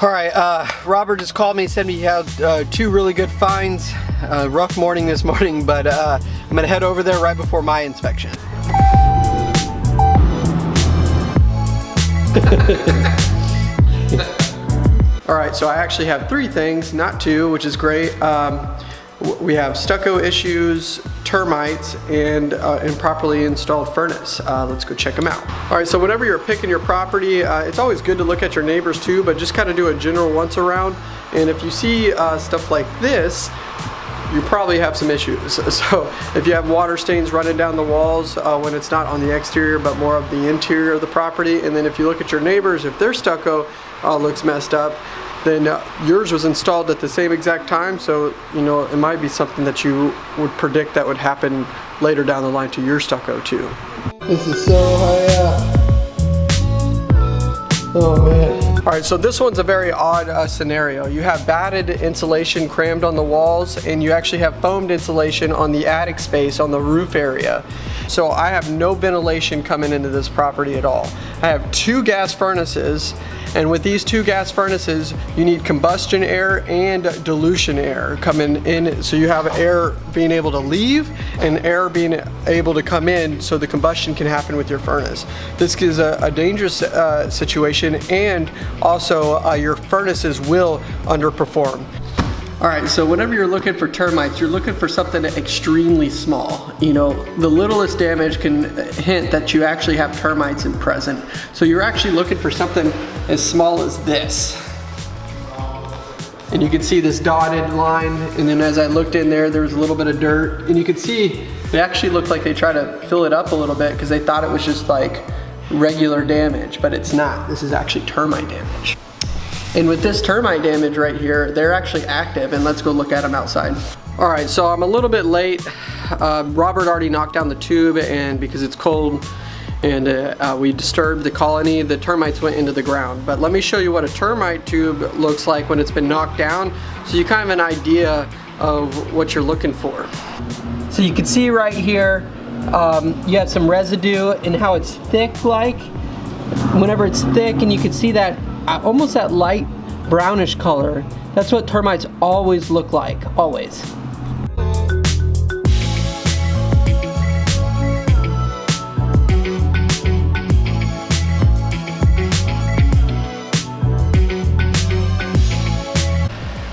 All right, uh, Robert just called me, said he had uh, two really good finds. Uh, rough morning this morning, but uh, I'm gonna head over there right before my inspection. All right, so I actually have three things, not two, which is great. Um, we have stucco issues, termites, and uh, improperly installed furnace. Uh, let's go check them out. All right, so whenever you're picking your property, uh, it's always good to look at your neighbors too, but just kind of do a general once around. And if you see uh, stuff like this, you probably have some issues. So if you have water stains running down the walls uh, when it's not on the exterior but more of the interior of the property and then if you look at your neighbors, if their stucco uh, looks messed up, then uh, yours was installed at the same exact time so you know it might be something that you would predict that would happen later down the line to your stucco too. This is so high up. Oh man. All right, so this one's a very odd uh, scenario. You have batted insulation crammed on the walls and you actually have foamed insulation on the attic space on the roof area. So I have no ventilation coming into this property at all. I have two gas furnaces and with these two gas furnaces, you need combustion air and dilution air coming in. So you have air being able to leave and air being able to come in so the combustion can happen with your furnace. This is a, a dangerous uh, situation and also uh, your furnaces will underperform. All right, so whenever you're looking for termites, you're looking for something extremely small. You know, the littlest damage can hint that you actually have termites in present. So you're actually looking for something as small as this. And you can see this dotted line, and then as I looked in there, there was a little bit of dirt, and you can see they actually looked like they tried to fill it up a little bit because they thought it was just like regular damage, but it's not. This is actually termite damage. And with this termite damage right here, they're actually active and let's go look at them outside. All right, so I'm a little bit late. Uh, Robert already knocked down the tube and because it's cold and uh, uh, we disturbed the colony, the termites went into the ground. But let me show you what a termite tube looks like when it's been knocked down so you kind of an idea of what you're looking for. So you can see right here, um, you have some residue and how it's thick like. Whenever it's thick and you can see that almost that light brownish color. That's what termites always look like, always.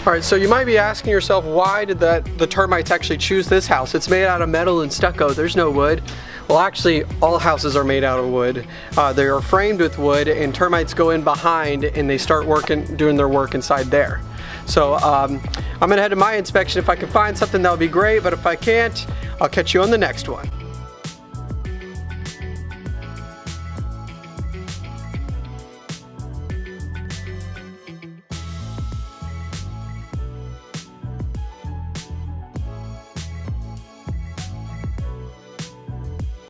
All right, so you might be asking yourself, why did that the termites actually choose this house? It's made out of metal and stucco, there's no wood. Well, actually, all houses are made out of wood. Uh, they are framed with wood and termites go in behind and they start working, doing their work inside there. So um, I'm gonna head to my inspection. If I can find something, that would be great, but if I can't, I'll catch you on the next one.